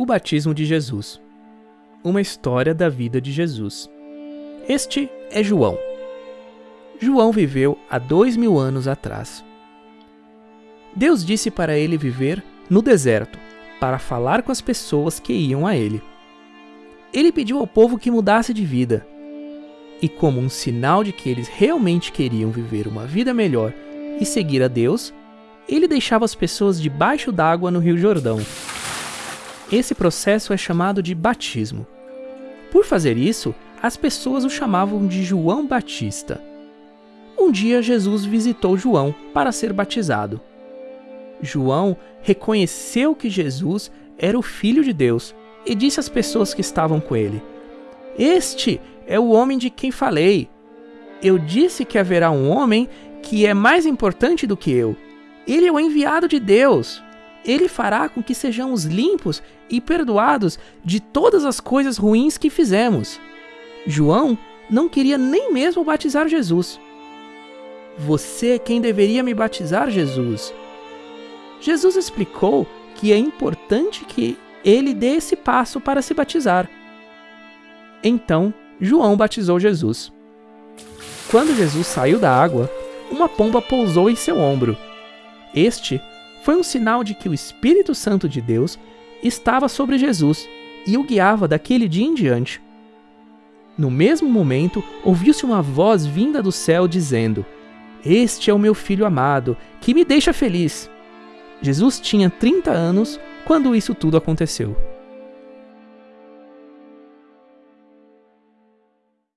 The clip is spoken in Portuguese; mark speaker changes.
Speaker 1: O batismo de Jesus. Uma história da vida de Jesus. Este é João. João viveu há dois mil anos atrás. Deus disse para ele viver no deserto, para falar com as pessoas que iam a ele. Ele pediu ao povo que mudasse de vida. E, como um sinal de que eles realmente queriam viver uma vida melhor e seguir a Deus, ele deixava as pessoas debaixo d'água no Rio Jordão esse processo é chamado de batismo. Por fazer isso, as pessoas o chamavam de João Batista. Um dia Jesus visitou João para ser batizado. João reconheceu que Jesus era o Filho de Deus e disse às pessoas que estavam com ele: Este é o homem de quem falei. Eu disse que haverá um homem que é mais importante do que eu. Ele é o enviado de Deus ele fará com que sejamos limpos e perdoados de todas as coisas ruins que fizemos. João não queria nem mesmo batizar Jesus. Você é quem deveria me batizar, Jesus. Jesus explicou que é importante que ele dê esse passo para se batizar. Então, João batizou Jesus. Quando Jesus saiu da água, uma pomba pousou em seu ombro. Este foi um sinal de que o Espírito Santo de Deus estava sobre Jesus e o guiava daquele dia em diante. No mesmo momento, ouviu-se uma voz vinda do céu dizendo: Este é o meu filho amado, que me deixa feliz. Jesus tinha 30 anos quando isso tudo aconteceu.